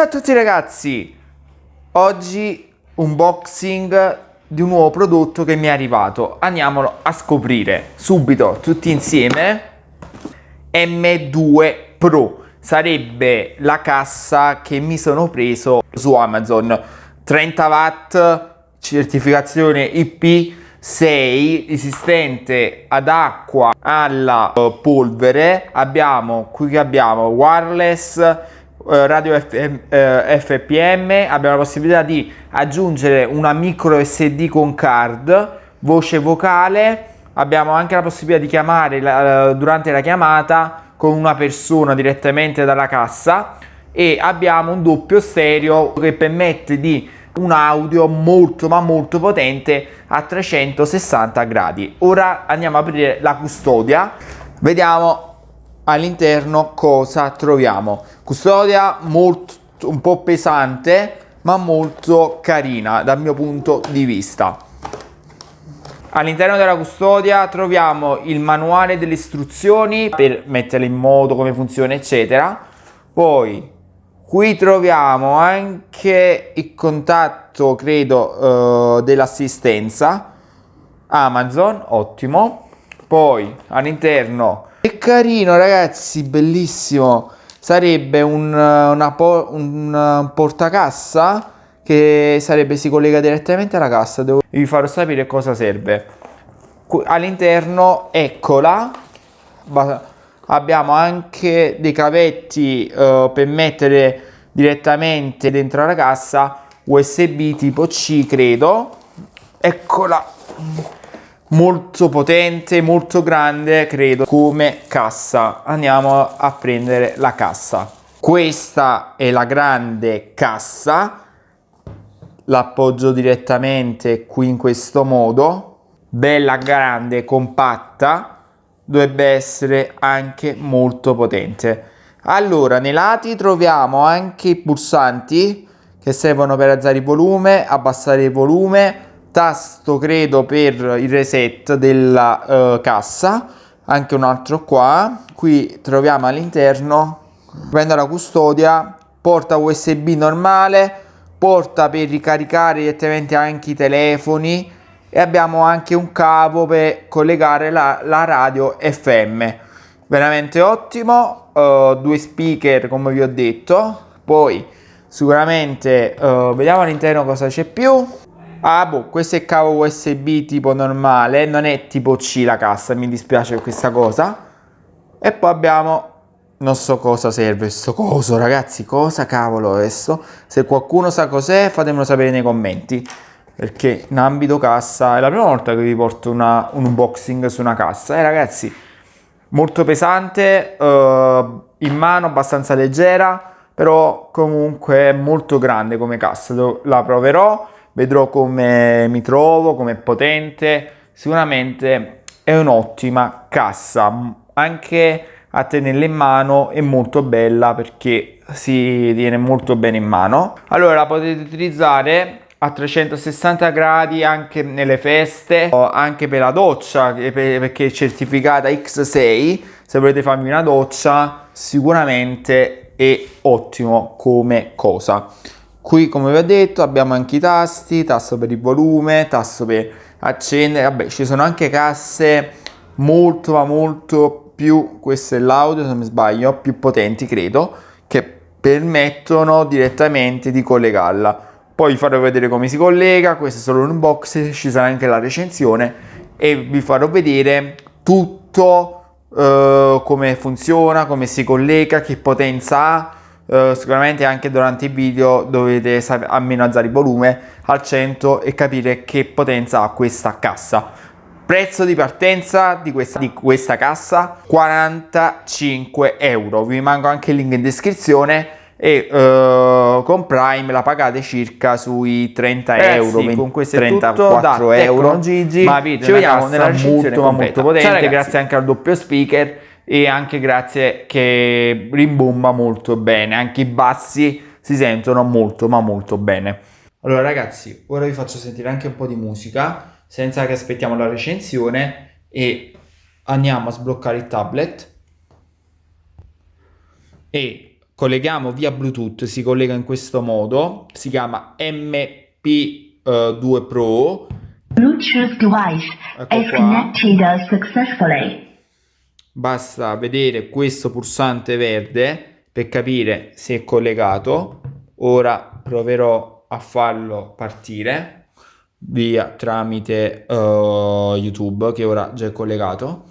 Ciao a tutti ragazzi, oggi unboxing di un nuovo prodotto che mi è arrivato. Andiamolo a scoprire subito tutti insieme. M2 Pro sarebbe la cassa che mi sono preso su Amazon. 30 watt, certificazione IP6 resistente ad acqua alla eh, polvere abbiamo qui abbiamo wireless radio FM, eh, FPM, abbiamo la possibilità di aggiungere una micro SD con card, voce vocale, abbiamo anche la possibilità di chiamare la, durante la chiamata con una persona direttamente dalla cassa e abbiamo un doppio stereo che permette di un audio molto ma molto potente a 360 gradi. Ora andiamo a aprire la custodia, vediamo all'interno cosa troviamo? Custodia molto un po' pesante ma molto carina dal mio punto di vista. All'interno della custodia troviamo il manuale delle istruzioni per metterle in moto come funziona eccetera. Poi qui troviamo anche il contatto credo uh, dell'assistenza. Amazon ottimo. Poi all'interno carino ragazzi, bellissimo. Sarebbe un, una, un portacassa che sarebbe, si collega direttamente alla cassa. Devo vi farò sapere cosa serve. All'interno, eccola. Abbiamo anche dei cavetti uh, per mettere direttamente dentro la cassa USB tipo C credo. Eccola molto potente, molto grande, credo, come cassa. Andiamo a prendere la cassa. Questa è la grande cassa. L'appoggio direttamente qui in questo modo. Bella grande, compatta. Dovrebbe essere anche molto potente. Allora, nei lati troviamo anche i pulsanti che servono per alzare il volume, abbassare il volume, tasto credo per il reset della uh, cassa. Anche un altro qua. Qui troviamo all'interno prendo la custodia porta usb normale porta per ricaricare direttamente anche i telefoni e abbiamo anche un cavo per collegare la, la radio fm veramente ottimo uh, due speaker come vi ho detto. Poi sicuramente uh, vediamo all'interno cosa c'è più Ah boh, questo è cavo USB tipo normale, non è tipo C la cassa, mi dispiace questa cosa. E poi abbiamo, non so cosa serve questo coso ragazzi, cosa cavolo questo? Se qualcuno sa cos'è fatemelo sapere nei commenti. Perché in ambito cassa è la prima volta che vi porto una, un unboxing su una cassa. Eh ragazzi, molto pesante, uh, in mano abbastanza leggera, però comunque molto grande come cassa. La proverò vedrò come mi trovo, come è potente, sicuramente è un'ottima cassa, anche a tenerla in mano è molto bella perché si tiene molto bene in mano. Allora potete utilizzare a 360 gradi anche nelle feste, anche per la doccia perché è certificata X6, se volete farmi una doccia sicuramente è ottimo come cosa. Qui come vi ho detto abbiamo anche i tasti, tasto per il volume, tasto per accendere, vabbè ci sono anche casse molto ma molto più, questo è l'audio se non mi sbaglio, più potenti credo, che permettono direttamente di collegarla. Poi vi farò vedere come si collega, questo è solo un unboxing, ci sarà anche la recensione e vi farò vedere tutto uh, come funziona, come si collega, che potenza ha, Uh, sicuramente anche durante i video dovete almeno alzare il volume al 100 e capire che potenza ha questa cassa. Prezzo di partenza di questa, di questa cassa 45 euro. Vi manco anche il link in descrizione e uh, con Prime la pagate circa sui 30 Ragazzi, euro 20, con questo 34 euro. Gigi. Ma ci vediamo nella molto, molto potente Ciao, grazie anche al doppio speaker e anche grazie che rimbomba molto bene, anche i bassi si sentono molto ma molto bene. Allora ragazzi, ora vi faccio sentire anche un po' di musica senza che aspettiamo la recensione e andiamo a sbloccare il tablet e colleghiamo via Bluetooth, si collega in questo modo, si chiama MP2 eh, Pro. Bluetooth device ecco is connected successfully. Basta vedere questo pulsante verde per capire se è collegato. Ora proverò a farlo partire via tramite uh, YouTube che ora già è collegato.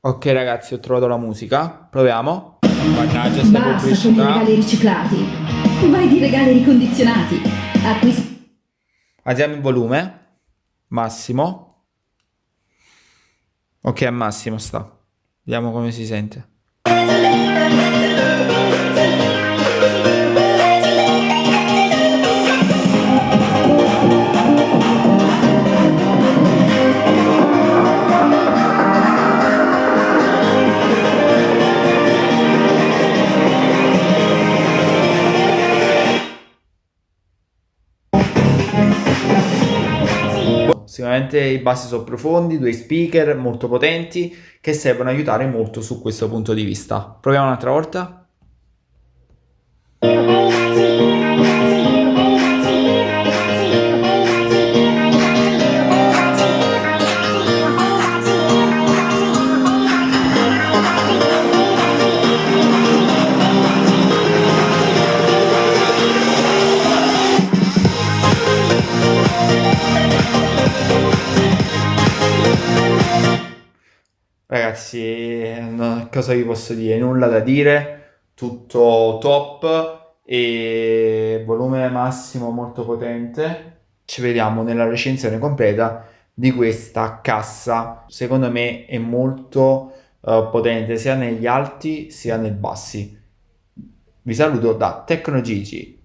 Ok ragazzi, ho trovato la musica. Proviamo. Mannaggia, sta Basta pubblicità. con i regali riciclati. Vai di regali ricondizionati. Acquist- Alziamo il volume. Massimo. Ok, a massimo sta. Vediamo come si sente. Sicuramente i bassi sono profondi, due speaker molto potenti che servono a aiutare molto su questo punto di vista. Proviamo un'altra volta. Cosa vi posso dire? Nulla da dire, tutto top e volume massimo molto potente. Ci vediamo nella recensione completa di questa cassa. Secondo me è molto uh, potente sia negli alti sia nei bassi. Vi saluto da Tecno Gigi.